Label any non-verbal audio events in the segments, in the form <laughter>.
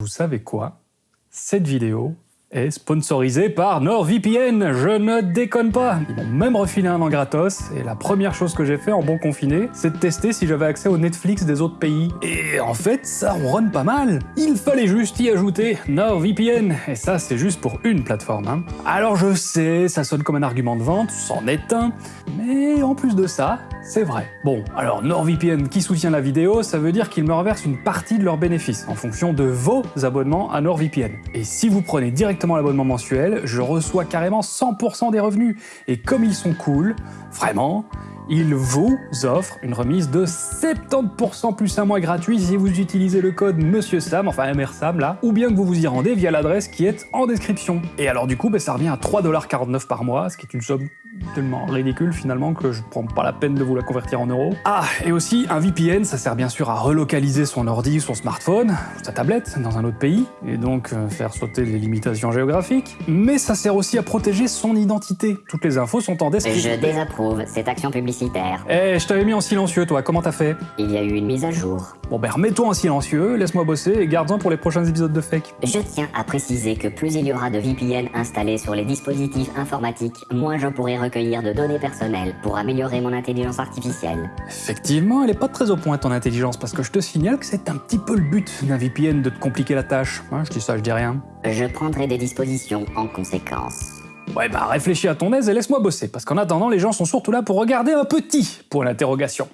Vous savez quoi? Cette vidéo est sponsorisée par NordVPN, je ne déconne pas Ils m'ont même refilé un an gratos, et la première chose que j'ai fait en bon confiné, c'est de tester si j'avais accès au Netflix des autres pays. Et en fait, ça ronronne pas mal Il fallait juste y ajouter NordVPN, et ça c'est juste pour une plateforme. Hein. Alors je sais, ça sonne comme un argument de vente, c'en est un, mais en plus de ça, c'est vrai. Bon, alors NordVPN qui soutient la vidéo, ça veut dire qu'ils me reversent une partie de leurs bénéfices en fonction de vos abonnements à NordVPN. Et si vous prenez directement l'abonnement mensuel, je reçois carrément 100% des revenus. Et comme ils sont cool, vraiment, ils vous offrent une remise de 70% plus un mois gratuit si vous utilisez le code Monsieur Sam, enfin MRSAM là, ou bien que vous vous y rendez via l'adresse qui est en description. Et alors du coup, ben, ça revient à 3,49$ par mois, ce qui est une somme tellement ridicule finalement que je prends pas la peine de vous la convertir en euros. Ah, et aussi un VPN, ça sert bien sûr à relocaliser son ordi, son smartphone, sa tablette dans un autre pays, et donc euh, faire sauter les limitations géographiques. Mais ça sert aussi à protéger son identité. Toutes les infos sont en description. Je désapprouve cette action publicitaire. Eh, je t'avais mis en silencieux toi, comment t'as fait? Il y a eu une mise à jour. Bon ben remets-toi en silencieux, laisse-moi bosser et garde-en pour les prochains épisodes de Fake. Je tiens à préciser que plus il y aura de VPN installés sur les dispositifs informatiques, moins je pourrai recueillir de données personnelles pour améliorer mon intelligence artificielle. Effectivement, elle est pas très au point ton intelligence, parce que je te signale que c'est un petit peu le but d'un VPN de te compliquer la tâche. Hein, je dis ça, je dis rien. Je prendrai des dispositions en conséquence. Ouais bah réfléchis à ton aise et laisse-moi bosser, parce qu'en attendant, les gens sont surtout là pour regarder un petit pour l'interrogation.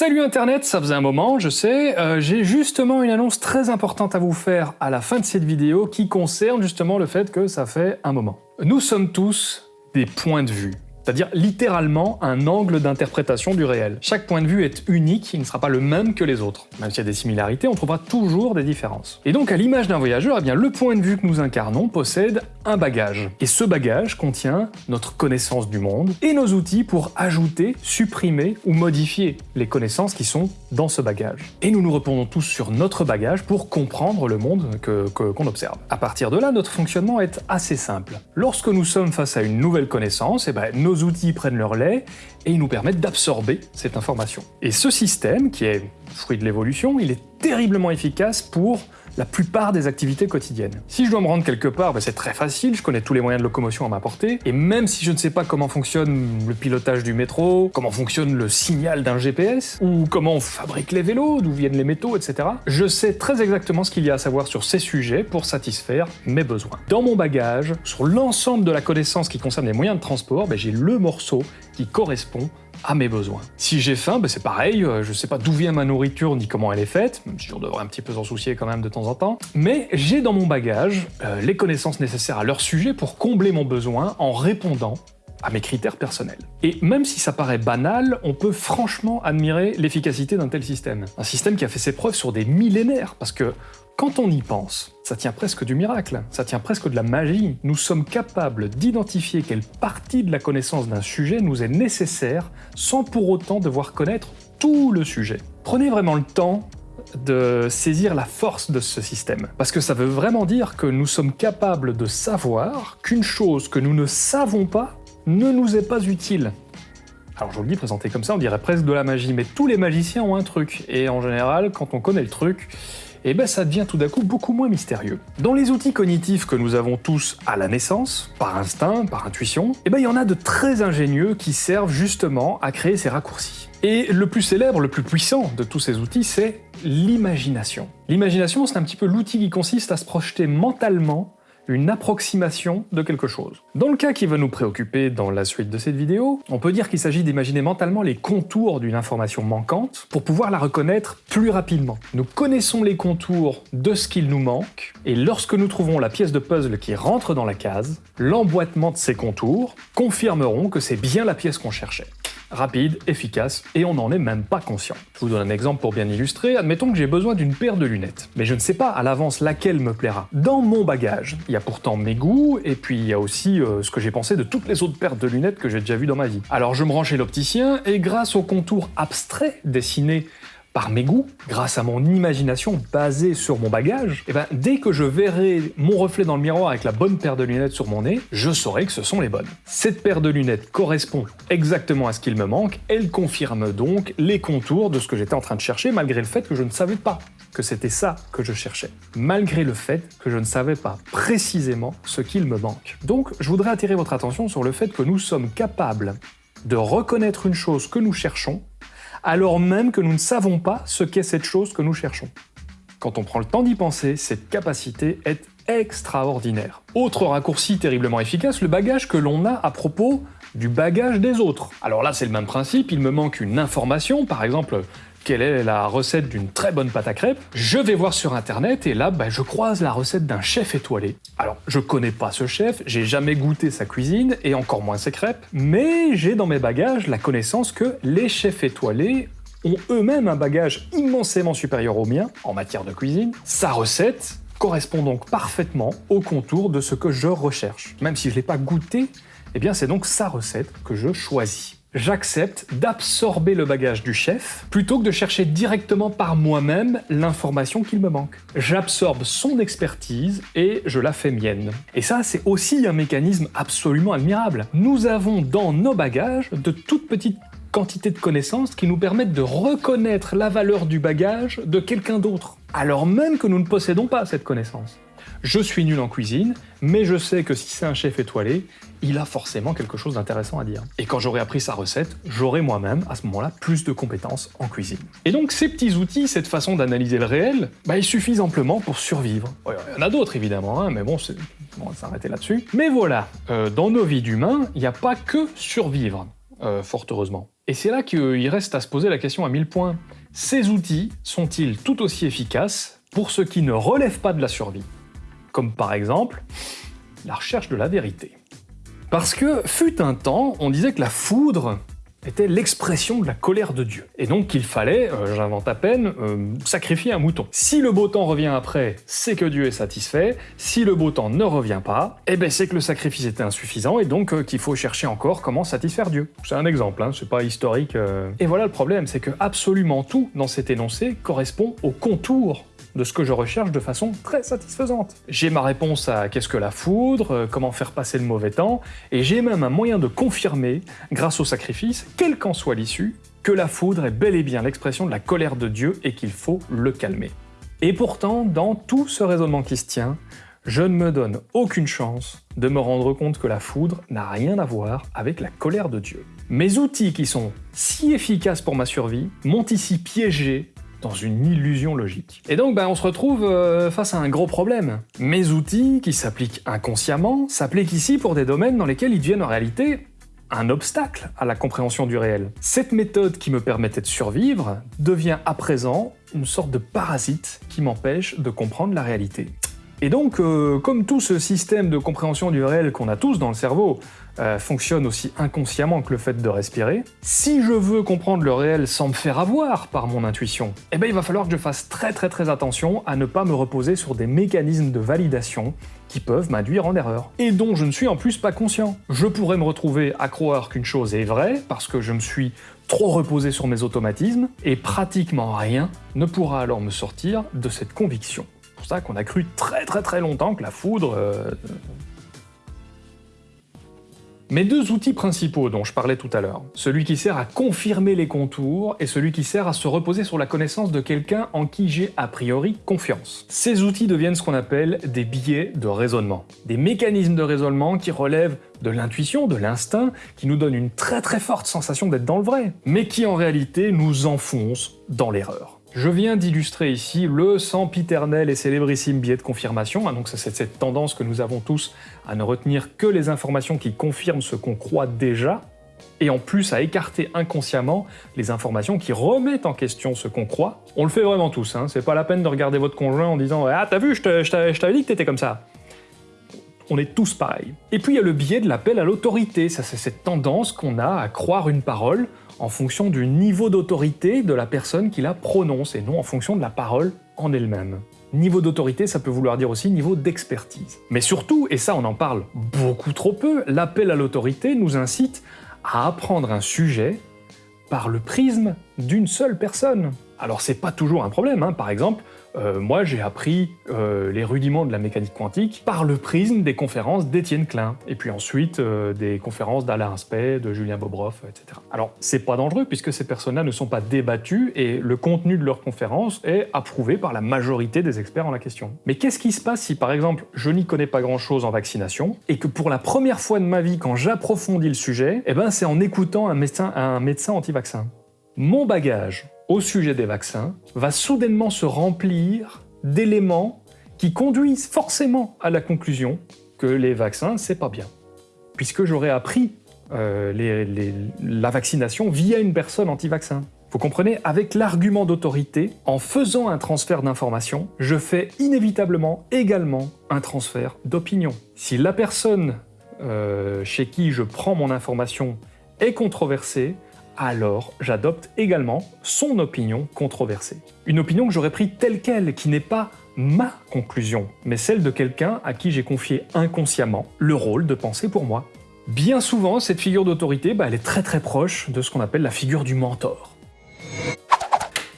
Salut Internet, ça faisait un moment, je sais, euh, j'ai justement une annonce très importante à vous faire à la fin de cette vidéo qui concerne justement le fait que ça fait un moment. Nous sommes tous des points de vue c'est-à-dire littéralement un angle d'interprétation du réel. Chaque point de vue est unique, il ne sera pas le même que les autres. Même s'il y a des similarités, on trouvera toujours des différences. Et donc à l'image d'un voyageur, eh bien, le point de vue que nous incarnons possède un bagage. Et ce bagage contient notre connaissance du monde et nos outils pour ajouter, supprimer ou modifier les connaissances qui sont dans ce bagage. Et nous nous répondons tous sur notre bagage pour comprendre le monde qu'on que, observe. À partir de là, notre fonctionnement est assez simple. Lorsque nous sommes face à une nouvelle connaissance, eh ben, nos outils prennent leur lait et ils nous permettent d'absorber cette information. Et ce système, qui est fruit de l'évolution, il est terriblement efficace pour la plupart des activités quotidiennes. Si je dois me rendre quelque part, ben c'est très facile, je connais tous les moyens de locomotion à ma portée, et même si je ne sais pas comment fonctionne le pilotage du métro, comment fonctionne le signal d'un GPS, ou comment on fabrique les vélos, d'où viennent les métaux, etc., je sais très exactement ce qu'il y a à savoir sur ces sujets pour satisfaire mes besoins. Dans mon bagage, sur l'ensemble de la connaissance qui concerne les moyens de transport, ben j'ai le morceau qui correspond à mes besoins. Si j'ai faim, ben c'est pareil, euh, je sais pas d'où vient ma nourriture ni comment elle est faite, même si on devrait un petit peu s'en soucier quand même de temps en temps, mais j'ai dans mon bagage euh, les connaissances nécessaires à leur sujet pour combler mon besoin en répondant à mes critères personnels. Et même si ça paraît banal, on peut franchement admirer l'efficacité d'un tel système. Un système qui a fait ses preuves sur des millénaires, parce que quand on y pense, ça tient presque du miracle, ça tient presque de la magie. Nous sommes capables d'identifier quelle partie de la connaissance d'un sujet nous est nécessaire sans pour autant devoir connaître tout le sujet. Prenez vraiment le temps de saisir la force de ce système. Parce que ça veut vraiment dire que nous sommes capables de savoir qu'une chose que nous ne savons pas ne nous est pas utile. Alors je vous le dis, présenté comme ça, on dirait presque de la magie, mais tous les magiciens ont un truc, et en général, quand on connaît le truc, eh ben ça devient tout d'un coup beaucoup moins mystérieux. Dans les outils cognitifs que nous avons tous à la naissance, par instinct, par intuition, et eh ben il y en a de très ingénieux qui servent justement à créer ces raccourcis. Et le plus célèbre, le plus puissant de tous ces outils, c'est l'imagination. L'imagination, c'est un petit peu l'outil qui consiste à se projeter mentalement une approximation de quelque chose. Dans le cas qui va nous préoccuper dans la suite de cette vidéo, on peut dire qu'il s'agit d'imaginer mentalement les contours d'une information manquante pour pouvoir la reconnaître plus rapidement. Nous connaissons les contours de ce qu'il nous manque, et lorsque nous trouvons la pièce de puzzle qui rentre dans la case, l'emboîtement de ces contours confirmeront que c'est bien la pièce qu'on cherchait rapide, efficace, et on n'en est même pas conscient. Je vous donne un exemple pour bien illustrer, admettons que j'ai besoin d'une paire de lunettes, mais je ne sais pas à l'avance laquelle me plaira. Dans mon bagage, il y a pourtant mes goûts, et puis il y a aussi euh, ce que j'ai pensé de toutes les autres paires de lunettes que j'ai déjà vues dans ma vie. Alors je me rends chez l'opticien, et grâce au contour abstrait dessiné par mes goûts, grâce à mon imagination basée sur mon bagage, et ben dès que je verrai mon reflet dans le miroir avec la bonne paire de lunettes sur mon nez, je saurai que ce sont les bonnes. Cette paire de lunettes correspond exactement à ce qu'il me manque, elle confirme donc les contours de ce que j'étais en train de chercher malgré le fait que je ne savais pas que c'était ça que je cherchais, malgré le fait que je ne savais pas précisément ce qu'il me manque. Donc je voudrais attirer votre attention sur le fait que nous sommes capables de reconnaître une chose que nous cherchons, alors même que nous ne savons pas ce qu'est cette chose que nous cherchons. Quand on prend le temps d'y penser, cette capacité est extraordinaire. Autre raccourci terriblement efficace, le bagage que l'on a à propos du bagage des autres. Alors là, c'est le même principe, il me manque une information, par exemple, quelle est la recette d'une très bonne pâte à crêpes, je vais voir sur internet et là, bah, je croise la recette d'un chef étoilé. Alors, je connais pas ce chef, j'ai jamais goûté sa cuisine et encore moins ses crêpes, mais j'ai dans mes bagages la connaissance que les chefs étoilés ont eux-mêmes un bagage immensément supérieur au mien en matière de cuisine. Sa recette correspond donc parfaitement au contour de ce que je recherche. Même si je l'ai pas goûté, eh bien c'est donc sa recette que je choisis j'accepte d'absorber le bagage du chef plutôt que de chercher directement par moi-même l'information qu'il me manque. J'absorbe son expertise et je la fais mienne. Et ça, c'est aussi un mécanisme absolument admirable. Nous avons dans nos bagages de toutes petites quantités de connaissances qui nous permettent de reconnaître la valeur du bagage de quelqu'un d'autre, alors même que nous ne possédons pas cette connaissance. Je suis nul en cuisine, mais je sais que si c'est un chef étoilé, il a forcément quelque chose d'intéressant à dire. Et quand j'aurai appris sa recette, j'aurai moi-même, à ce moment-là, plus de compétences en cuisine. Et donc ces petits outils, cette façon d'analyser le réel, bah, ils suffisent amplement pour survivre. il y en a d'autres évidemment, hein, mais bon, on va s'arrêter là-dessus. Mais voilà, euh, dans nos vies d'humains, il n'y a pas que survivre, euh, fort heureusement. Et c'est là qu'il reste à se poser la question à mille points. Ces outils sont-ils tout aussi efficaces pour ceux qui ne relèvent pas de la survie? Comme par exemple la recherche de la vérité. Parce que fut un temps, on disait que la foudre était l'expression de la colère de Dieu. Et donc qu'il fallait, euh, j'invente à peine, euh, sacrifier un mouton. Si le beau temps revient après, c'est que Dieu est satisfait. Si le beau temps ne revient pas, eh ben c'est que le sacrifice était insuffisant et donc euh, qu'il faut chercher encore comment satisfaire Dieu. C'est un exemple, hein, c'est pas historique. Et voilà le problème, c'est que absolument tout dans cet énoncé correspond au contour de ce que je recherche de façon très satisfaisante. J'ai ma réponse à qu'est-ce que la foudre, euh, comment faire passer le mauvais temps, et j'ai même un moyen de confirmer, grâce au sacrifice, quelle qu'en soit l'issue, que la foudre est bel et bien l'expression de la colère de Dieu et qu'il faut le calmer. Et pourtant, dans tout ce raisonnement qui se tient, je ne me donne aucune chance de me rendre compte que la foudre n'a rien à voir avec la colère de Dieu. Mes outils qui sont si efficaces pour ma survie m'ont ici piégé dans une illusion logique. Et donc ben, on se retrouve euh, face à un gros problème. Mes outils, qui s'appliquent inconsciemment, s'appliquent ici pour des domaines dans lesquels ils deviennent en réalité un obstacle à la compréhension du réel. Cette méthode qui me permettait de survivre devient à présent une sorte de parasite qui m'empêche de comprendre la réalité. Et donc, euh, comme tout ce système de compréhension du réel qu'on a tous dans le cerveau euh, fonctionne aussi inconsciemment que le fait de respirer, si je veux comprendre le réel sans me faire avoir par mon intuition, eh ben il va falloir que je fasse très très très attention à ne pas me reposer sur des mécanismes de validation qui peuvent m'induire en erreur, et dont je ne suis en plus pas conscient. Je pourrais me retrouver à croire qu'une chose est vraie parce que je me suis trop reposé sur mes automatismes, et pratiquement rien ne pourra alors me sortir de cette conviction pour ça qu'on a cru très très très longtemps que la foudre... Euh, Mes deux outils principaux dont je parlais tout à l'heure, celui qui sert à confirmer les contours et celui qui sert à se reposer sur la connaissance de quelqu'un en qui j'ai a priori confiance. Ces outils deviennent ce qu'on appelle des biais de raisonnement, des mécanismes de raisonnement qui relèvent de l'intuition, de l'instinct, qui nous donnent une très très forte sensation d'être dans le vrai, mais qui en réalité nous enfoncent dans l'erreur. Je viens d'illustrer ici le sempiternel et célébrissime biais de confirmation, hein, donc c'est cette tendance que nous avons tous à ne retenir que les informations qui confirment ce qu'on croit déjà, et en plus à écarter inconsciemment les informations qui remettent en question ce qu'on croit. On le fait vraiment tous, hein. c'est pas la peine de regarder votre conjoint en disant « Ah, t'as vu, je t'avais dit que t'étais comme ça !» On est tous pareils. Et puis il y a le biais de l'appel à l'autorité, ça c'est cette tendance qu'on a à croire une parole en fonction du niveau d'autorité de la personne qui la prononce, et non en fonction de la parole en elle-même. Niveau d'autorité, ça peut vouloir dire aussi niveau d'expertise. Mais surtout, et ça on en parle beaucoup trop peu, l'appel à l'autorité nous incite à apprendre un sujet par le prisme d'une seule personne. Alors c'est pas toujours un problème, hein. par exemple, euh, moi j'ai appris euh, les rudiments de la mécanique quantique par le prisme des conférences d'Étienne Klein, et puis ensuite euh, des conférences d'Alain Aspect, de Julien Bobroff, etc. Alors c'est pas dangereux puisque ces personnes-là ne sont pas débattues et le contenu de leurs conférences est approuvé par la majorité des experts en la question. Mais qu'est-ce qui se passe si par exemple je n'y connais pas grand-chose en vaccination et que pour la première fois de ma vie quand j'approfondis le sujet, eh ben c'est en écoutant un médecin, un médecin anti-vaccin Mon bagage au sujet des vaccins va soudainement se remplir d'éléments qui conduisent forcément à la conclusion que les vaccins, c'est pas bien. Puisque j'aurais appris euh, la vaccination via une personne anti-vaccin. Vous comprenez? Avec l'argument d'autorité, en faisant un transfert d'information, je fais inévitablement également un transfert d'opinion. Si la personne euh, chez qui je prends mon information est controversée, alors j'adopte également son opinion controversée. Une opinion que j'aurais prise telle qu'elle, qui n'est pas ma conclusion, mais celle de quelqu'un à qui j'ai confié inconsciemment le rôle de penser pour moi. Bien souvent, cette figure d'autorité, bah, elle est très très proche de ce qu'on appelle la figure du mentor.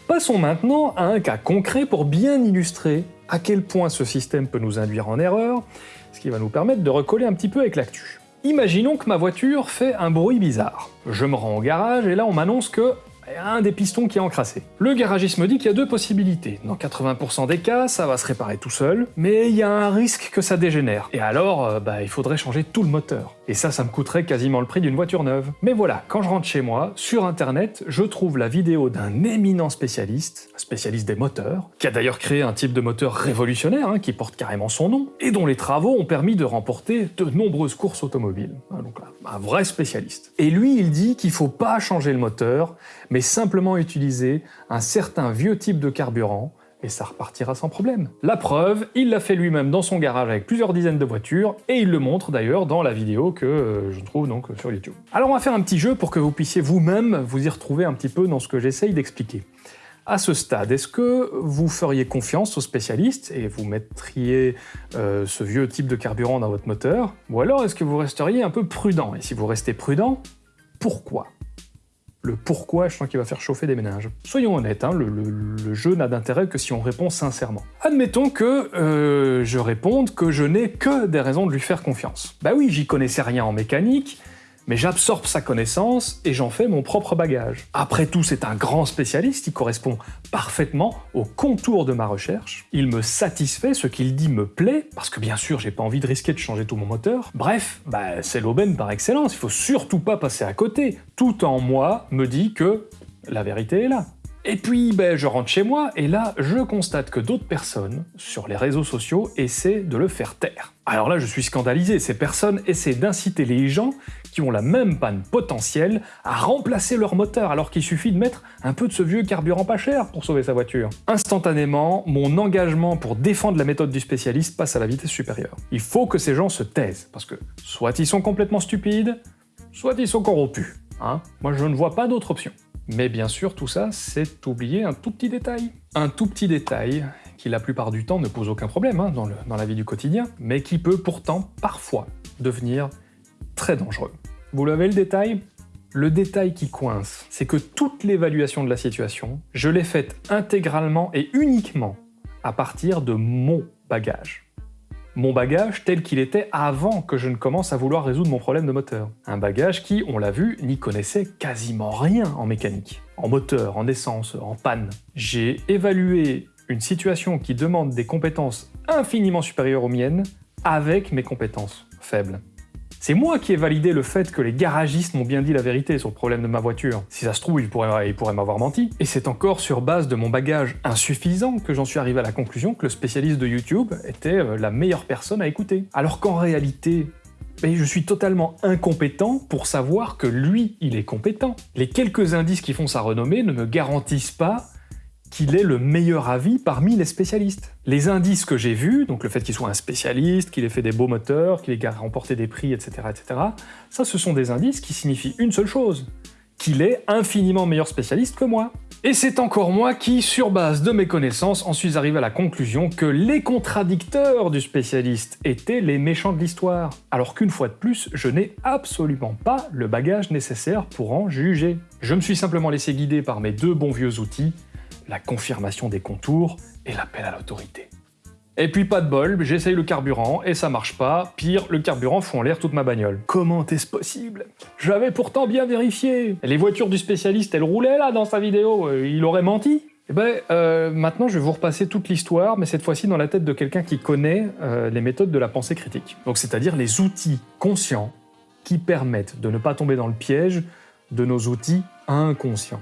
Passons maintenant à un cas concret pour bien illustrer à quel point ce système peut nous induire en erreur, ce qui va nous permettre de recoller un petit peu avec l'actu. Imaginons que ma voiture fait un bruit bizarre. Je me rends au garage et là on m'annonce que a un des pistons qui est encrassé. Le garagiste me dit qu'il y a deux possibilités. Dans 80% des cas, ça va se réparer tout seul, mais il y a un risque que ça dégénère. Et alors, euh, bah, il faudrait changer tout le moteur. Et ça, ça me coûterait quasiment le prix d'une voiture neuve. Mais voilà, quand je rentre chez moi, sur internet, je trouve la vidéo d'un éminent spécialiste, un spécialiste des moteurs, qui a d'ailleurs créé un type de moteur révolutionnaire, hein, qui porte carrément son nom, et dont les travaux ont permis de remporter de nombreuses courses automobiles. Hein, donc un vrai spécialiste. Et lui, il dit qu'il faut pas changer le moteur, mais simplement utiliser un certain vieux type de carburant, et ça repartira sans problème. La preuve, il l'a fait lui-même dans son garage avec plusieurs dizaines de voitures, et il le montre d'ailleurs dans la vidéo que euh, je trouve donc sur YouTube. Alors on va faire un petit jeu pour que vous puissiez vous-même vous y retrouver un petit peu dans ce que j'essaye d'expliquer. À ce stade, est-ce que vous feriez confiance aux spécialistes et vous mettriez euh, ce vieux type de carburant dans votre moteur? Ou alors est-ce que vous resteriez un peu prudent? Et si vous restez prudent, pourquoi? Le pourquoi, je sens qu'il va faire chauffer des ménages. Soyons honnêtes, hein, le, jeu n'a d'intérêt que si on répond sincèrement. Admettons que euh, je réponde que je n'ai que des raisons de lui faire confiance. Bah oui, j'y connaissais rien en mécanique, mais j'absorbe sa connaissance et j'en fais mon propre bagage. Après tout, c'est un grand spécialiste, il correspond parfaitement au contour de ma recherche, il me satisfait, ce qu'il dit me plaît, parce que bien sûr, j'ai pas envie de risquer de changer tout mon moteur. Bref, bah, c'est l'aubaine par excellence, il faut surtout pas passer à côté. Tout en moi me dit que la vérité est là. Et puis, ben, je rentre chez moi, et là, je constate que d'autres personnes, sur les réseaux sociaux, essaient de le faire taire. Alors là, je suis scandalisé, ces personnes essaient d'inciter les gens qui ont la même panne potentielle à remplacer leur moteur, alors qu'il suffit de mettre un peu de ce vieux carburant pas cher pour sauver sa voiture. Instantanément, mon engagement pour défendre la méthode du spécialiste passe à la vitesse supérieure. Il faut que ces gens se taisent, parce que soit ils sont complètement stupides, soit ils sont corrompus. Hein Moi, je ne vois pas d'autre option. Mais bien sûr, tout ça, c'est oublier un tout petit détail. Un tout petit détail qui la plupart du temps ne pose aucun problème hein, dans, dans la vie du quotidien, mais qui peut pourtant parfois devenir très dangereux. Vous l'avez le détail? Le détail qui coince, c'est que toute l'évaluation de la situation, je l'ai faite intégralement et uniquement à partir de mon bagage mon bagage tel qu'il était avant que je ne commence à vouloir résoudre mon problème de moteur. Un bagage qui, on l'a vu, n'y connaissait quasiment rien en mécanique, en moteur, en essence, en panne. J'ai évalué une situation qui demande des compétences infiniment supérieures aux miennes avec mes compétences faibles. C'est moi qui ai validé le fait que les garagistes m'ont bien dit la vérité sur le problème de ma voiture. Si ça se trouve, ils pourraient, m'avoir menti. Et c'est encore sur base de mon bagage insuffisant que j'en suis arrivé à la conclusion que le spécialiste de YouTube était euh, la meilleure personne à écouter. Alors qu'en réalité, ben, je suis totalement incompétent pour savoir que lui, il est compétent. Les quelques indices qui font sa renommée ne me garantissent pas qu'il ait le meilleur avis parmi les spécialistes. Les indices que j'ai vus, donc le fait qu'il soit un spécialiste, qu'il ait fait des beaux moteurs, qu'il ait remporté des prix, etc., etc., ça ce sont des indices qui signifient une seule chose, qu'il est infiniment meilleur spécialiste que moi. Et c'est encore moi qui, sur base de mes connaissances, en suis arrivé à la conclusion que les contradicteurs du spécialiste étaient les méchants de l'histoire, alors qu'une fois de plus, je n'ai absolument pas le bagage nécessaire pour en juger. Je me suis simplement laissé guider par mes deux bons vieux outils, la confirmation des contours et l'appel à l'autorité. Et puis pas de bol, j'essaye le carburant et ça marche pas. Pire, le carburant fout en l'air toute ma bagnole. Comment est-ce possible? J'avais pourtant bien vérifié. Les voitures du spécialiste, elles roulaient là dans sa vidéo. Euh, il aurait menti eh ben, euh, maintenant, je vais vous repasser toute l'histoire, mais cette fois-ci dans la tête de quelqu'un qui connaît euh, les méthodes de la pensée critique. Donc, c'est-à-dire les outils conscients qui permettent de ne pas tomber dans le piège de nos outils inconscients.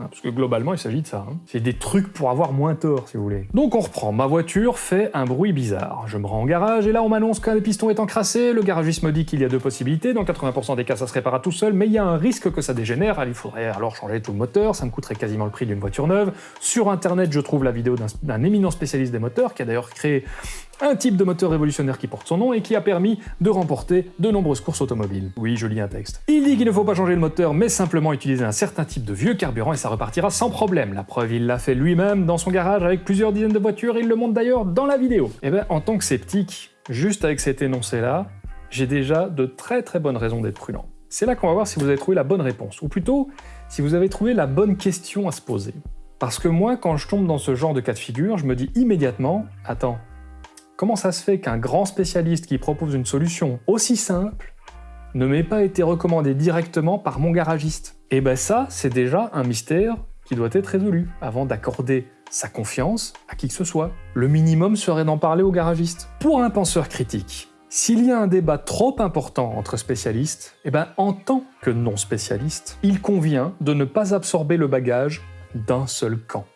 Hein, parce que globalement, il s'agit de ça. Hein. C'est des trucs pour avoir moins tort, si vous voulez. Donc on reprend. Ma voiture fait un bruit bizarre. Je me rends en garage, et là on m'annonce qu'un piston est encrassé. Le garagiste me dit qu'il y a deux possibilités. Dans 80% des cas, ça se répare tout seul, mais il y a un risque que ça dégénère. Il faudrait alors changer tout le moteur. Ça me coûterait quasiment le prix d'une voiture neuve. Sur Internet, je trouve la vidéo d'un éminent spécialiste des moteurs, qui a d'ailleurs créé un type de moteur révolutionnaire qui porte son nom et qui a permis de remporter de nombreuses courses automobiles. Oui, je lis un texte. Il dit qu'il ne faut pas changer le moteur, mais simplement utiliser un certain type de vieux carburant et ça repartira sans problème. La preuve, il l'a fait lui-même dans son garage avec plusieurs dizaines de voitures, il le montre d'ailleurs dans la vidéo. Eh ben, en tant que sceptique, juste avec cet énoncé-là, j'ai déjà de très très bonnes raisons d'être prudent. C'est là qu'on va voir si vous avez trouvé la bonne réponse, ou plutôt, si vous avez trouvé la bonne question à se poser. Parce que moi, quand je tombe dans ce genre de cas de figure, je me dis immédiatement, attends, Comment ça se fait qu'un grand spécialiste qui propose une solution aussi simple ne m'ait pas été recommandé directement par mon garagiste? Eh ben ça, c'est déjà un mystère qui doit être résolu avant d'accorder sa confiance à qui que ce soit. Le minimum serait d'en parler au garagiste. Pour un penseur critique, s'il y a un débat trop important entre spécialistes, eh ben en tant que non spécialiste, il convient de ne pas absorber le bagage d'un seul camp.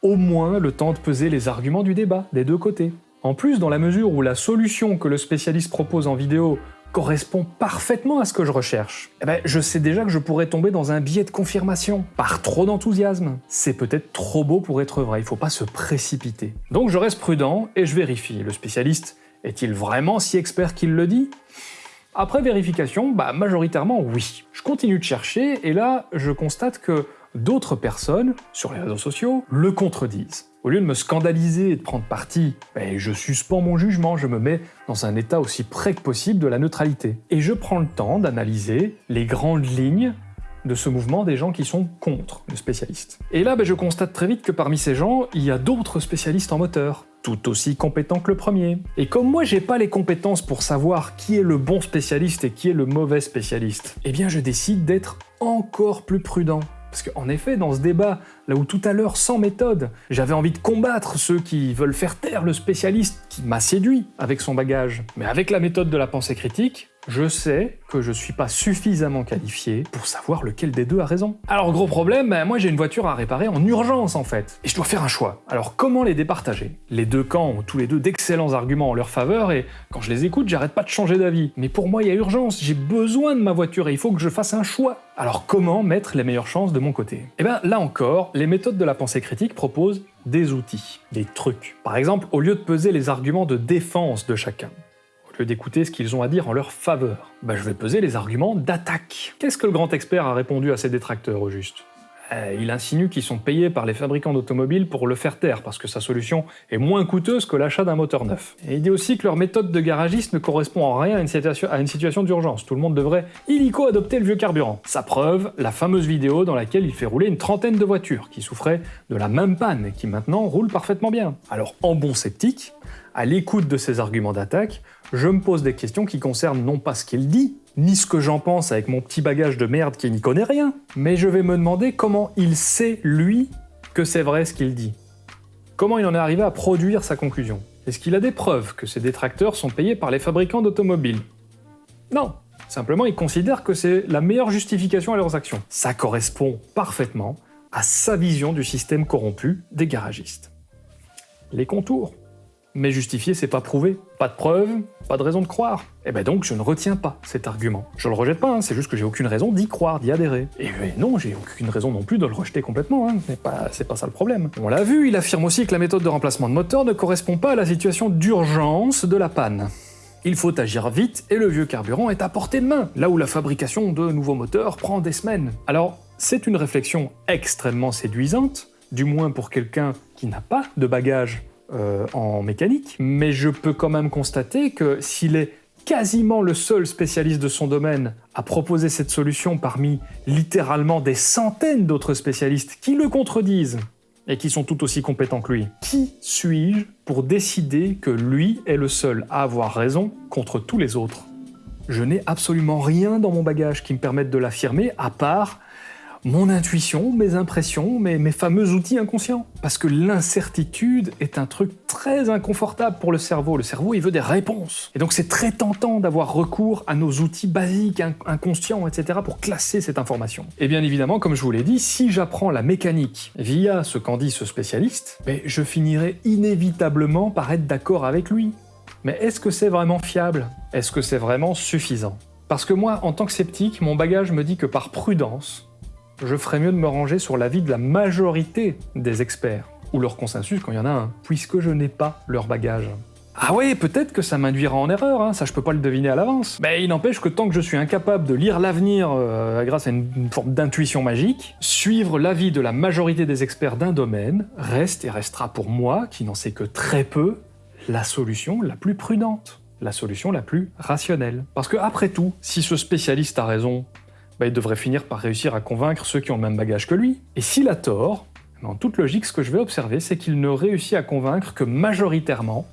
Au moins le temps de peser les arguments du débat des deux côtés. En plus, dans la mesure où la solution que le spécialiste propose en vidéo correspond parfaitement à ce que je recherche, eh ben, je sais déjà que je pourrais tomber dans un biais de confirmation, par trop d'enthousiasme. C'est peut-être trop beau pour être vrai, il faut pas se précipiter. Donc je reste prudent et je vérifie. Le spécialiste est-il vraiment si expert qu'il le dit? Après vérification, bah majoritairement oui. Je continue de chercher et là, je constate que d'autres personnes, sur les réseaux sociaux, le contredisent. Au lieu de me scandaliser et de prendre parti, ben, je suspends mon jugement, je me mets dans un état aussi près que possible de la neutralité. Et je prends le temps d'analyser les grandes lignes de ce mouvement des gens qui sont contre le spécialiste. Et là, ben, je constate très vite que parmi ces gens, il y a d'autres spécialistes en moteur, tout aussi compétents que le premier. Et comme moi, j'ai pas les compétences pour savoir qui est le bon spécialiste et qui est le mauvais spécialiste, eh bien je décide d'être encore plus prudent. Parce qu'en effet, dans ce débat, là où tout à l'heure, sans méthode, j'avais envie de combattre ceux qui veulent faire taire le spécialiste qui m'a séduit avec son bagage, mais avec la méthode de la pensée critique, je sais que je suis pas suffisamment qualifié pour savoir lequel des deux a raison. Alors gros problème, ben, moi j'ai une voiture à réparer en urgence en fait, et je dois faire un choix. Alors comment les départager? Les deux camps ont tous les deux d'excellents arguments en leur faveur, et quand je les écoute, j'arrête pas de changer d'avis. Mais pour moi il y a urgence, j'ai besoin de ma voiture et il faut que je fasse un choix. Alors comment mettre les meilleures chances de mon côté? Eh bien là encore, les méthodes de la pensée critique proposent des outils, des trucs. Par exemple, au lieu de peser les arguments de défense de chacun, d'écouter ce qu'ils ont à dire en leur faveur. Bah, je vais peser les arguments d'attaque. Qu'est-ce que le grand expert a répondu à ses détracteurs au juste? Euh, il insinue qu'ils sont payés par les fabricants d'automobiles pour le faire taire, parce que sa solution est moins coûteuse que l'achat d'un moteur neuf. Et il dit aussi que leur méthode de garagiste ne correspond en rien à une situation, d'urgence. Tout le monde devrait illico adopter le vieux carburant. Sa preuve, la fameuse vidéo dans laquelle il fait rouler une trentaine de voitures qui souffraient de la même panne et qui maintenant roulent parfaitement bien. Alors en bon sceptique, à l'écoute de ces arguments d'attaque, je me pose des questions qui concernent non pas ce qu'il dit, ni ce que j'en pense avec mon petit bagage de merde qui n'y connaît rien, mais je vais me demander comment il sait, lui, que c'est vrai ce qu'il dit. Comment il en est arrivé à produire sa conclusion? Est-ce qu'il a des preuves que ses détracteurs sont payés par les fabricants d'automobiles? Non, simplement il considère que c'est la meilleure justification à leurs actions. Ça correspond parfaitement à sa vision du système corrompu des garagistes. Les contours mais justifier, c'est pas prouver. Pas de preuve, pas de raison de croire. Et eh ben donc, je ne retiens pas cet argument. Je le rejette pas, hein, c'est juste que j'ai aucune raison d'y croire, d'y adhérer. Et non, j'ai aucune raison non plus de le rejeter complètement, hein. c'est pas, pas ça le problème. On l'a vu, il affirme aussi que la méthode de remplacement de moteur ne correspond pas à la situation d'urgence de la panne. Il faut agir vite et le vieux carburant est à portée de main, là où la fabrication de nouveaux moteurs prend des semaines. Alors, c'est une réflexion extrêmement séduisante, du moins pour quelqu'un qui n'a pas de bagage euh, en mécanique, mais je peux quand même constater que s'il est quasiment le seul spécialiste de son domaine à proposer cette solution parmi littéralement des centaines d'autres spécialistes qui le contredisent, et qui sont tout aussi compétents que lui. Qui suis-je pour décider que lui est le seul à avoir raison contre tous les autres? Je n'ai absolument rien dans mon bagage qui me permette de l'affirmer, à part mon intuition, mes impressions, mes, fameux outils inconscients. Parce que l'incertitude est un truc très inconfortable pour le cerveau. Le cerveau, il veut des réponses. Et donc c'est très tentant d'avoir recours à nos outils basiques, inconscients, etc. pour classer cette information. Et bien évidemment, comme je vous l'ai dit, si j'apprends la mécanique via ce qu'en dit ce spécialiste, ben, je finirai inévitablement par être d'accord avec lui. Mais est-ce que c'est vraiment fiable? Est-ce que c'est vraiment suffisant? Parce que moi, en tant que sceptique, mon bagage me dit que par prudence, je ferais mieux de me ranger sur l'avis de la majorité des experts, ou leur consensus quand il y en a un, puisque je n'ai pas leur bagage. Ah ouais, peut-être que ça m'induira en erreur, hein, ça je peux pas le deviner à l'avance. Mais il n'empêche que tant que je suis incapable de lire l'avenir euh, grâce à une, forme d'intuition magique, suivre l'avis de la majorité des experts d'un domaine reste et restera pour moi, qui n'en sais que très peu, la solution la plus prudente, la solution la plus rationnelle. Parce que après tout, si ce spécialiste a raison, bah, il devrait finir par réussir à convaincre ceux qui ont le même bagage que lui. Et s'il a tort, en toute logique, ce que je vais observer, c'est qu'il ne réussit à convaincre que majoritairement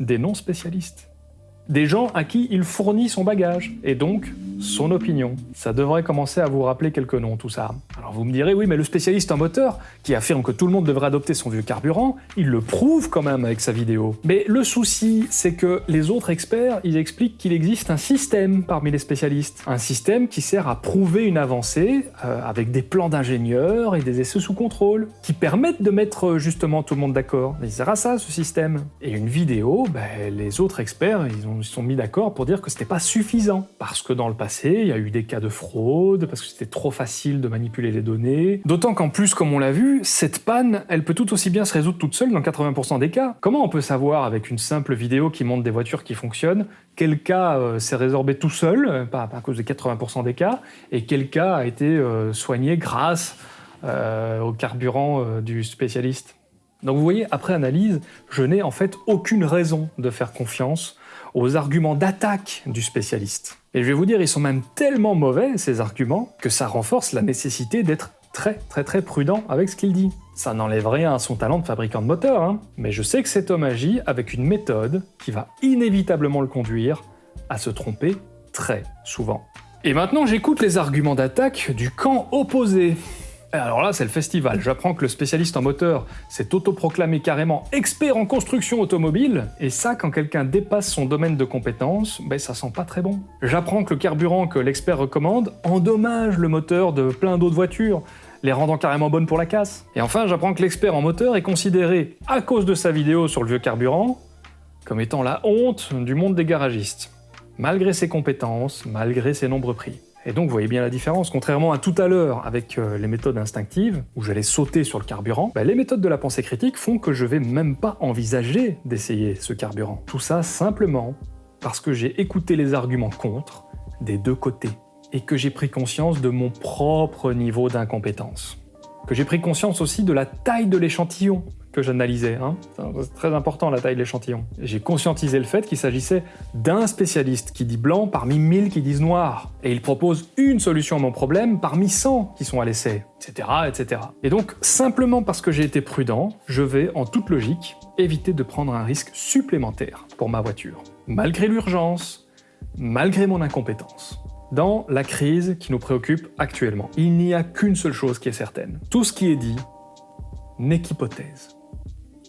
des non-spécialistes des gens à qui il fournit son bagage, et donc son opinion. Ça devrait commencer à vous rappeler quelques noms, tout ça. Alors vous me direz, oui, mais le spécialiste en moteur, qui affirme que tout le monde devrait adopter son vieux carburant, il le prouve quand même avec sa vidéo. Mais le souci, c'est que les autres experts, ils expliquent qu'il existe un système parmi les spécialistes. Un système qui sert à prouver une avancée, euh, avec des plans d'ingénieurs et des essais sous contrôle, qui permettent de mettre justement tout le monde d'accord. Il sert à ça, ce système. Et une vidéo, ben, les autres experts, ils ont ils sont mis d'accord pour dire que c'était pas suffisant. Parce que dans le passé, il y a eu des cas de fraude, parce que c'était trop facile de manipuler les données. D'autant qu'en plus, comme on l'a vu, cette panne, elle peut tout aussi bien se résoudre toute seule dans 80% des cas. Comment on peut savoir avec une simple vidéo qui montre des voitures qui fonctionnent quel cas euh, s'est résorbé tout seul, euh, pas, à cause de 80% des cas, et quel cas a été euh, soigné grâce au carburant du spécialiste? Donc vous voyez, après analyse, je n'ai en fait aucune raison de faire confiance aux arguments d'attaque du spécialiste. Et je vais vous dire, ils sont même tellement mauvais, ces arguments, que ça renforce la nécessité d'être très très très prudent avec ce qu'il dit. Ça n'enlève rien à son talent de fabricant de moteur, hein. mais je sais que cet homme agit avec une méthode qui va inévitablement le conduire à se tromper très souvent. Et maintenant j'écoute les arguments d'attaque du camp opposé. Alors là, c'est le festival. J'apprends que le spécialiste en moteur s'est autoproclamé carrément expert en construction automobile, et ça, quand quelqu'un dépasse son domaine de compétence, ben ça sent pas très bon. J'apprends que le carburant que l'expert recommande endommage le moteur de plein d'autres voitures, les rendant carrément bonnes pour la casse. Et enfin, j'apprends que l'expert en moteur est considéré, à cause de sa vidéo sur le vieux carburant, comme étant la honte du monde des garagistes. Malgré ses compétences, malgré ses nombreux prix. Et donc vous voyez bien la différence, contrairement à tout à l'heure avec euh, les méthodes instinctives, où j'allais sauter sur le carburant, bah, les méthodes de la pensée critique font que je vais même pas envisager d'essayer ce carburant. Tout ça simplement parce que j'ai écouté les arguments contre des deux côtés, et que j'ai pris conscience de mon propre niveau d'incompétence. Que j'ai pris conscience aussi de la taille de l'échantillon, que j'analysais. Hein. C'est très important la taille de l'échantillon. J'ai conscientisé le fait qu'il s'agissait d'un spécialiste qui dit blanc parmi 1000 qui disent noir. Et il propose une solution à mon problème parmi 100 qui sont à l'essai, etc., etc. Et donc, simplement parce que j'ai été prudent, je vais, en toute logique, éviter de prendre un risque supplémentaire pour ma voiture. Malgré l'urgence, malgré mon incompétence dans la crise qui nous préoccupe actuellement. Il n'y a qu'une seule chose qui est certaine. Tout ce qui est dit n'est qu'hypothèse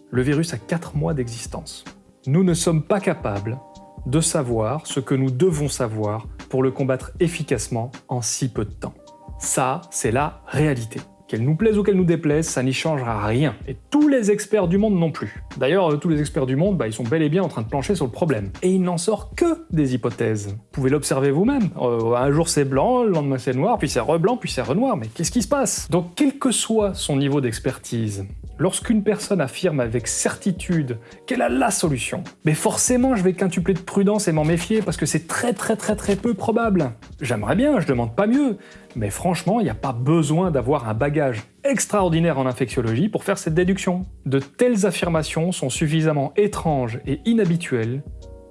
le virus a 4 mois d'existence. Nous ne sommes pas capables de savoir ce que nous devons savoir pour le combattre efficacement en si peu de temps. Ça, c'est la réalité. Qu'elle nous plaise ou qu'elle nous déplaise, ça n'y changera rien. Et tous les experts du monde non plus. D'ailleurs, tous les experts du monde, bah, ils sont bel et bien en train de plancher sur le problème. Et il n'en sort que des hypothèses. Vous pouvez l'observer vous-même. Euh, un jour c'est blanc, le lendemain c'est noir, puis c'est reblanc, puis c'est renoir. Mais qu'est-ce qui se passe? Donc, quel que soit son niveau d'expertise, Lorsqu'une personne affirme avec certitude qu'elle a la solution, mais forcément je vais quintupler de prudence et m'en méfier parce que c'est très très très très peu probable. J'aimerais bien, je demande pas mieux, mais franchement, il n'y a pas besoin d'avoir un bagage extraordinaire en infectiologie pour faire cette déduction. De telles affirmations sont suffisamment étranges et inhabituelles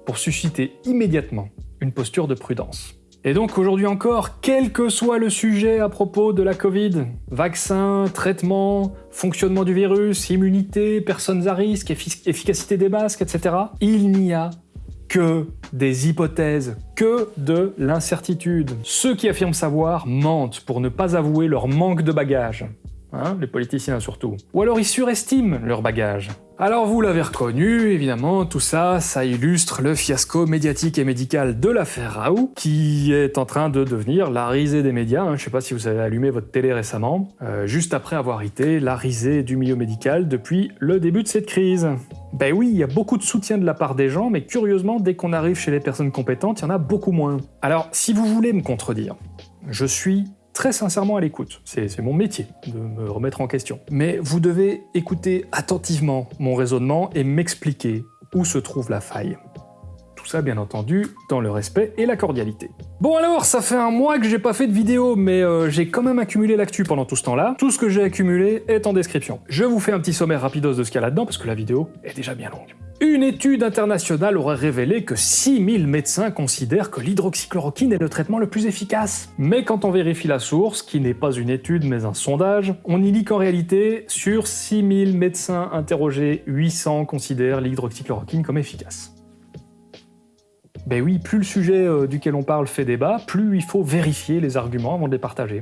pour susciter immédiatement une posture de prudence. Et donc aujourd'hui encore, quel que soit le sujet à propos de la Covid, vaccin, traitement, fonctionnement du virus, immunité, personnes à risque, efficacité des masques, etc., il n'y a que des hypothèses, que de l'incertitude. Ceux qui affirment savoir mentent pour ne pas avouer leur manque de bagages. Hein, les politiciens surtout. Ou alors ils surestiment leur bagage. Alors vous l'avez reconnu, évidemment, tout ça, ça illustre le fiasco médiatique et médical de l'affaire Raoult, qui est en train de devenir la risée des médias. Hein. Je sais pas si vous avez allumé votre télé récemment, euh, juste après avoir été la risée du milieu médical depuis le début de cette crise. Ben oui, il y a beaucoup de soutien de la part des gens, mais curieusement, dès qu'on arrive chez les personnes compétentes, il y en a beaucoup moins. Alors, si vous voulez me contredire, je suis très sincèrement à l'écoute. C'est mon métier de me remettre en question. Mais vous devez écouter attentivement mon raisonnement et m'expliquer où se trouve la faille. Tout ça, bien entendu, dans le respect et la cordialité. Bon alors, ça fait un mois que j'ai pas fait de vidéo, mais euh, j'ai quand même accumulé l'actu pendant tout ce temps-là. Tout ce que j'ai accumulé est en description. Je vous fais un petit sommaire rapidos de ce qu'il y a là-dedans, parce que la vidéo est déjà bien longue. Une étude internationale aurait révélé que 6000 médecins considèrent que l'hydroxychloroquine est le traitement le plus efficace. Mais quand on vérifie la source, qui n'est pas une étude mais un sondage, on y lit qu'en réalité, sur 6000 médecins interrogés, 800 considèrent l'hydroxychloroquine comme efficace. Ben oui, plus le sujet euh, duquel on parle fait débat, plus il faut vérifier les arguments avant de les partager.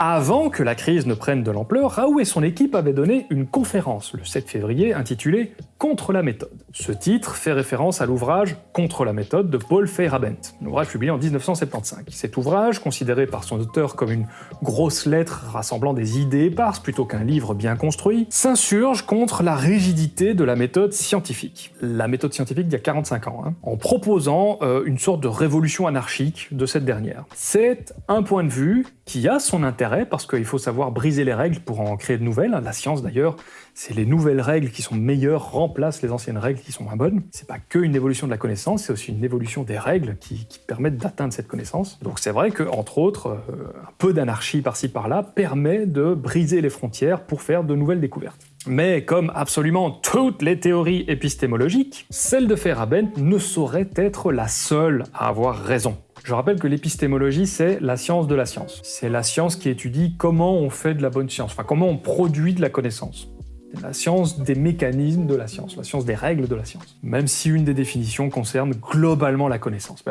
Avant que la crise ne prenne de l'ampleur, Raoult et son équipe avaient donné une conférence le 7 février intitulée Contre la méthode. Ce titre fait référence à l'ouvrage Contre la méthode de Paul Feyerabend, un ouvrage publié en 1975. Cet ouvrage, considéré par son auteur comme une grosse lettre rassemblant des idées éparses plutôt qu'un livre bien construit, s'insurge contre la rigidité de la méthode scientifique. La méthode scientifique d'il y a 45 ans, hein, en proposant euh, une sorte de révolution anarchique de cette dernière. C'est un point de vue qui a son intérêt parce qu'il faut savoir briser les règles pour en créer de nouvelles. La science d'ailleurs, c'est les nouvelles règles qui sont meilleures remplacent les anciennes règles qui sont moins bonnes. C'est pas que une évolution de la connaissance, c'est aussi une évolution des règles qui, permettent d'atteindre cette connaissance. Donc c'est vrai que, entre autres, euh, un peu d'anarchie par-ci par-là permet de briser les frontières pour faire de nouvelles découvertes. Mais comme absolument toutes les théories épistémologiques, celle de Feyerabend ne saurait être la seule à avoir raison. Je rappelle que l'épistémologie, c'est la science de la science. C'est la science qui étudie comment on fait de la bonne science, enfin comment on produit de la connaissance la science des mécanismes de la science, la science des règles de la science. Même si une des définitions concerne globalement la connaissance.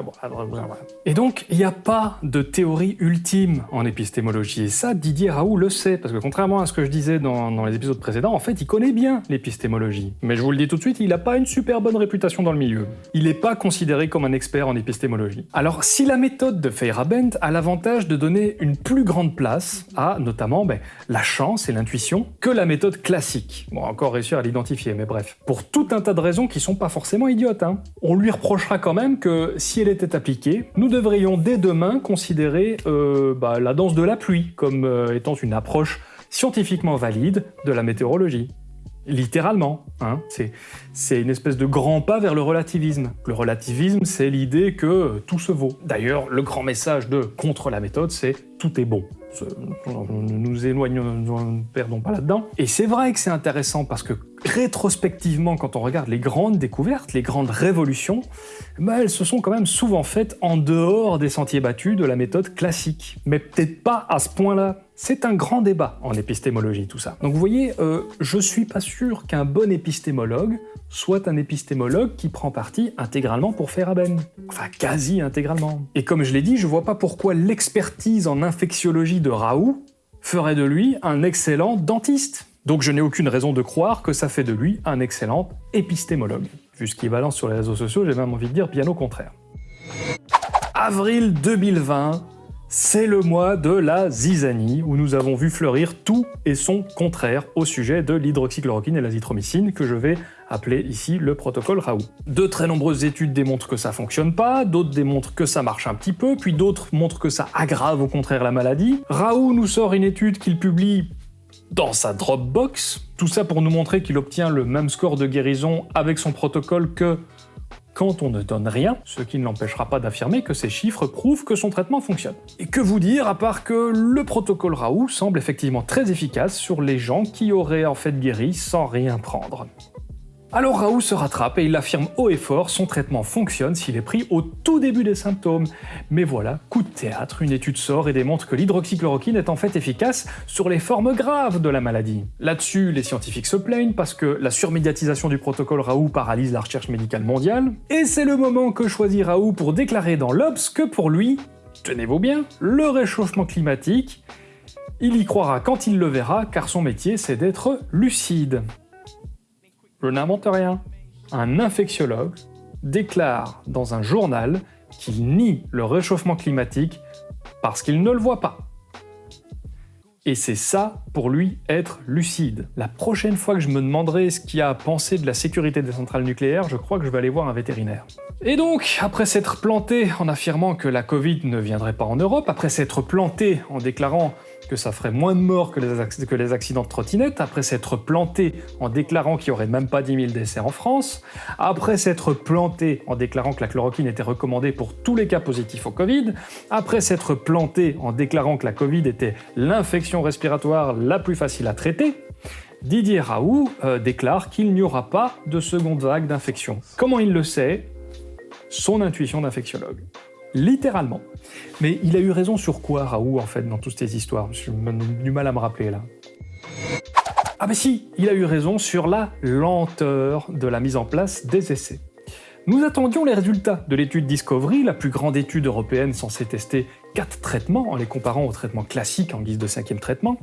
Et donc, il n'y a pas de théorie ultime en épistémologie. Et ça, Didier Raoult le sait, parce que contrairement à ce que je disais dans, les épisodes précédents, en fait, il connaît bien l'épistémologie. Mais je vous le dis tout de suite, il n'a pas une super bonne réputation dans le milieu. Il n'est pas considéré comme un expert en épistémologie. Alors, si la méthode de Feyerabend a l'avantage de donner une plus grande place à, notamment, ben, la chance et l'intuition que la méthode classique, Bon, encore réussir à l'identifier, mais bref. Pour tout un tas de raisons qui sont pas forcément idiotes. Hein. On lui reprochera quand même que si elle était appliquée, nous devrions dès demain considérer euh, bah, la danse de la pluie comme euh, étant une approche scientifiquement valide de la météorologie. Littéralement, hein. c'est une espèce de grand pas vers le relativisme. Le relativisme, c'est l'idée que tout se vaut. D'ailleurs, le grand message de contre la méthode, c'est tout est bon ne nous éloignons, ne perdons pas là-dedans. Et c'est vrai que c'est intéressant parce que rétrospectivement, quand on regarde les grandes découvertes, les grandes révolutions, bah, elles se sont quand même souvent faites en dehors des sentiers battus de la méthode classique. Mais peut-être pas à ce point-là. C'est un grand débat en épistémologie, tout ça. Donc vous voyez, euh, je suis pas sûr qu'un bon épistémologue soit un épistémologue qui prend parti intégralement pour Feyerabend. Enfin, quasi intégralement. Et comme je l'ai dit, je vois pas pourquoi l'expertise en infectiologie de Raoult ferait de lui un excellent dentiste. Donc je n'ai aucune raison de croire que ça fait de lui un excellent épistémologue. Vu ce qu'il balance sur les réseaux sociaux, j'ai même envie de dire bien au contraire. Avril 2020, c'est le mois de la zizanie, où nous avons vu fleurir tout et son contraire au sujet de l'hydroxychloroquine et l'azithromycine, que je vais appeler ici le protocole Raoult. De très nombreuses études démontrent que ça fonctionne pas, d'autres démontrent que ça marche un petit peu, puis d'autres montrent que ça aggrave au contraire la maladie. Raoult nous sort une étude qu'il publie dans sa Dropbox, tout ça pour nous montrer qu'il obtient le même score de guérison avec son protocole que quand on ne donne rien, ce qui ne l'empêchera pas d'affirmer que ces chiffres prouvent que son traitement fonctionne. Et que vous dire à part que le protocole Raoult semble effectivement très efficace sur les gens qui auraient en fait guéri sans rien prendre. Alors Raoult se rattrape et il affirme haut et fort, son traitement fonctionne s'il est pris au tout début des symptômes. Mais voilà, coup de théâtre, une étude sort et démontre que l'hydroxychloroquine est en fait efficace sur les formes graves de la maladie. Là-dessus, les scientifiques se plaignent parce que la surmédiatisation du protocole Raoult paralyse la recherche médicale mondiale, et c'est le moment que choisit Raoult pour déclarer dans l'Obs que pour lui, tenez-vous bien, le réchauffement climatique, il y croira quand il le verra, car son métier c'est d'être lucide. Je n'invente rien. Un infectiologue déclare dans un journal qu'il nie le réchauffement climatique parce qu'il ne le voit pas. Et c'est ça, pour lui, être lucide. La prochaine fois que je me demanderai ce qu'il y a à penser de la sécurité des centrales nucléaires, je crois que je vais aller voir un vétérinaire. Et donc, après s'être planté en affirmant que la Covid ne viendrait pas en Europe, après s'être planté en déclarant que ça ferait moins de morts que les, accidents de trottinette, après s'être planté en déclarant qu'il n'y aurait même pas 10 000 décès en France, après s'être planté en déclarant que la chloroquine était recommandée pour tous les cas positifs au Covid, après s'être planté en déclarant que la Covid était l'infection respiratoire la plus facile à traiter, Didier Raoult euh, déclare qu'il n'y aura pas de seconde vague d'infection. Comment il le sait? Son intuition d'infectiologue littéralement. Mais il a eu raison sur quoi, Raoult, en fait, dans toutes ces histoires? J'ai du mal à me rappeler, là. Ah mais si, il a eu raison sur la lenteur de la mise en place des essais. Nous attendions les résultats de l'étude Discovery, la plus grande étude européenne censée tester 4 traitements en les comparant aux traitements classiques en guise de cinquième traitement,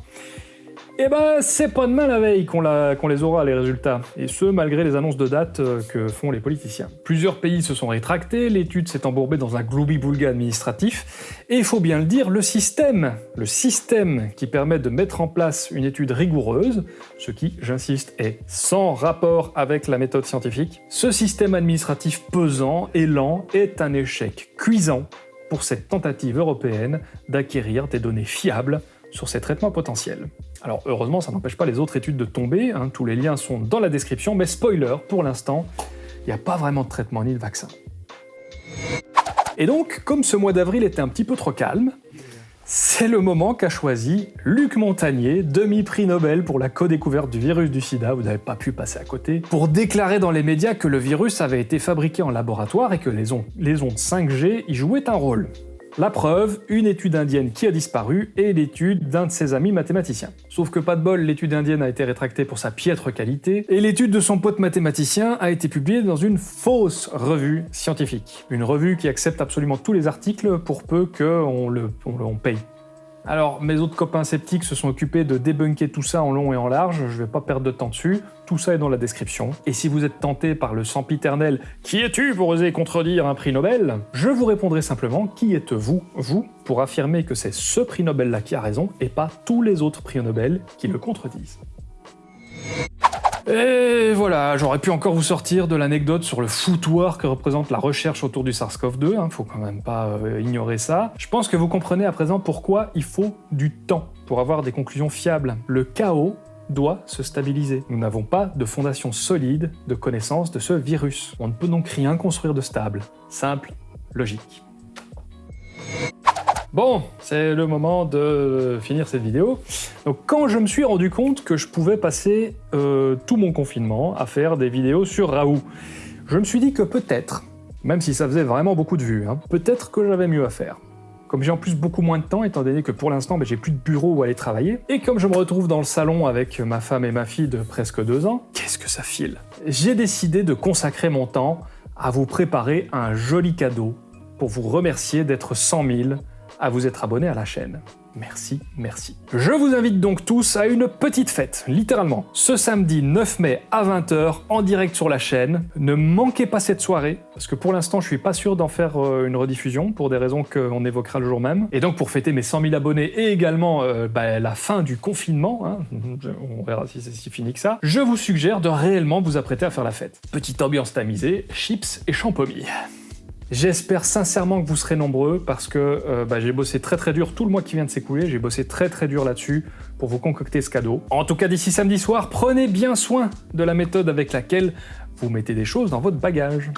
eh ben, c'est pas demain la veille qu'on les aura, les résultats, et ce, malgré les annonces de date euh, que font les politiciens. Plusieurs pays se sont rétractés, l'étude s'est embourbée dans un gloubi-boulga administratif, et il faut bien le dire, le système, le système qui permet de mettre en place une étude rigoureuse, ce qui, j'insiste, est sans rapport avec la méthode scientifique, ce système administratif pesant et lent est un échec cuisant pour cette tentative européenne d'acquérir des données fiables sur ces traitements potentiels. Alors heureusement, ça n'empêche pas les autres études de tomber, hein. tous les liens sont dans la description, mais spoiler, pour l'instant, il n'y a pas vraiment de traitement ni de vaccin. Et donc, comme ce mois d'avril était un petit peu trop calme, c'est le moment qu'a choisi Luc Montagnier, demi-prix Nobel pour la co-découverte du virus du sida, vous n'avez pas pu passer à côté, pour déclarer dans les médias que le virus avait été fabriqué en laboratoire et que les ondes, les ondes 5G y jouaient un rôle. La preuve, une étude indienne qui a disparu et l'étude d'un de ses amis mathématiciens. Sauf que pas de bol, l'étude indienne a été rétractée pour sa piètre qualité, et l'étude de son pote mathématicien a été publiée dans une fausse revue scientifique. Une revue qui accepte absolument tous les articles pour peu qu'on le, on paye. Alors, mes autres copains sceptiques se sont occupés de débunker tout ça en long et en large, je vais pas perdre de temps dessus, tout ça est dans la description. Et si vous êtes tenté par le sempiternel « Qui es-tu pour oser contredire un prix Nobel ?», je vous répondrai simplement « Qui êtes-vous, vous, pour affirmer que c'est ce prix Nobel-là qui a raison, et pas tous les autres prix Nobel qui le contredisent ?» Et voilà, j'aurais pu encore vous sortir de l'anecdote sur le foutoir que représente la recherche autour du SARS-CoV-2, hein, faut quand même pas euh, ignorer ça. Je pense que vous comprenez à présent pourquoi il faut du temps pour avoir des conclusions fiables. Le chaos doit se stabiliser. Nous n'avons pas de fondation solide de connaissance de ce virus. On ne peut donc rien construire de stable. Simple, logique. Bon, c'est le moment de finir cette vidéo. Donc quand je me suis rendu compte que je pouvais passer euh, tout mon confinement à faire des vidéos sur Raoult, je me suis dit que peut-être, même si ça faisait vraiment beaucoup de vues, hein, peut-être que j'avais mieux à faire. Comme j'ai en plus beaucoup moins de temps, étant donné que pour l'instant ben, j'ai plus de bureau où aller travailler, et comme je me retrouve dans le salon avec ma femme et ma fille de presque deux ans, qu'est-ce que ça file? J'ai décidé de consacrer mon temps à vous préparer un joli cadeau pour vous remercier d'être 100 000 à vous être abonné à la chaîne. Merci, merci. Je vous invite donc tous à une petite fête, littéralement, ce samedi 9 mai à 20h, en direct sur la chaîne. Ne manquez pas cette soirée, parce que pour l'instant je suis pas sûr d'en faire euh, une rediffusion, pour des raisons qu'on évoquera le jour même. Et donc pour fêter mes 100 000 abonnés et également euh, bah, la fin du confinement, hein, <laughs> on verra si c'est si fini que ça, je vous suggère de réellement vous apprêter à faire la fête. Petite ambiance tamisée, chips et champomis. J'espère sincèrement que vous serez nombreux parce que euh, bah, j'ai bossé très très dur tout le mois qui vient de s'écouler, j'ai bossé très très dur là-dessus pour vous concocter ce cadeau. En tout cas d'ici samedi soir, prenez bien soin de la méthode avec laquelle vous mettez des choses dans votre bagage.